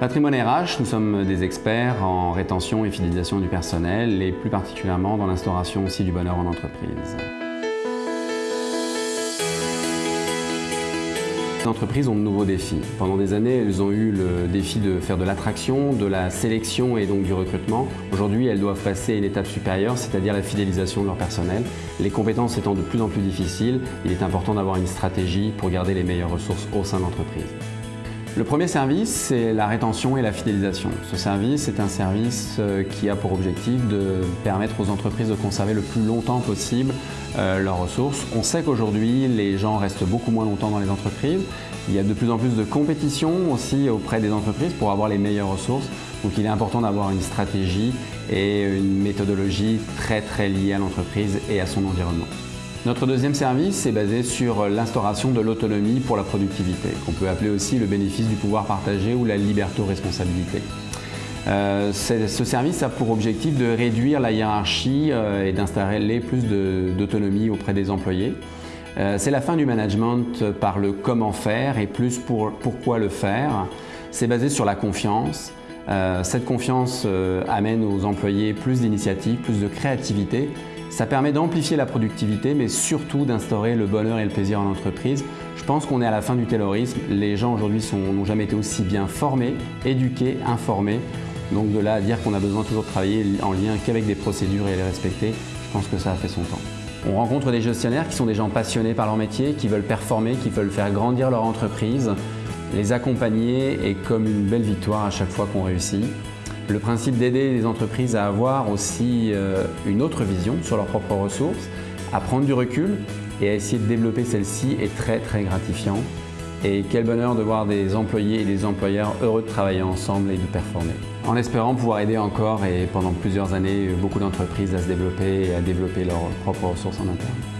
Patrimoine RH, nous sommes des experts en rétention et fidélisation du personnel et plus particulièrement dans l'instauration aussi du bonheur en entreprise. Les entreprises ont de nouveaux défis. Pendant des années, elles ont eu le défi de faire de l'attraction, de la sélection et donc du recrutement. Aujourd'hui, elles doivent passer à une étape supérieure, c'est-à-dire la fidélisation de leur personnel. Les compétences étant de plus en plus difficiles, il est important d'avoir une stratégie pour garder les meilleures ressources au sein de l'entreprise. Le premier service, c'est la rétention et la fidélisation. Ce service est un service euh, qui a pour objectif de permettre aux entreprises de conserver le plus longtemps possible euh, leurs ressources. On sait qu'aujourd'hui, les gens restent beaucoup moins longtemps dans les entreprises. Il y a de plus en plus de compétition aussi auprès des entreprises pour avoir les meilleures ressources. Donc il est important d'avoir une stratégie et une méthodologie très très liée à l'entreprise et à son environnement. Notre deuxième service est basé sur l'instauration de l'autonomie pour la productivité, qu'on peut appeler aussi le bénéfice du pouvoir partagé ou la liberto-responsabilité. Euh, ce service a pour objectif de réduire la hiérarchie euh, et d'installer plus d'autonomie auprès des employés. Euh, c'est la fin du management par le comment faire et plus pour pourquoi le faire. C'est basé sur la confiance. cette confiance amène aux employés plus d'initiative, plus de créativité ça permet d'amplifier la productivité, mais surtout d'instaurer le bonheur et le plaisir en entreprise. Je pense qu'on est à la fin du taylorisme. Les gens aujourd'hui n'ont jamais été aussi bien formés, éduqués, informés. Donc de là à dire qu'on a besoin toujours de travailler en lien qu'avec des procédures et les respecter, je pense que ça a fait son temps. On rencontre des gestionnaires qui sont des gens passionnés par leur métier, qui veulent performer, qui veulent faire grandir leur entreprise. Les accompagner est comme une belle victoire à chaque fois qu'on réussit. Le principe d'aider les entreprises à avoir aussi euh, une autre vision sur leurs propres ressources, à prendre du recul et à essayer de développer celle-ci est très très gratifiant. Et quel bonheur de voir des employés et des employeurs heureux de travailler ensemble et de performer. En espérant pouvoir aider encore et pendant plusieurs années beaucoup d'entreprises à se développer et à développer leurs propres ressources en interne.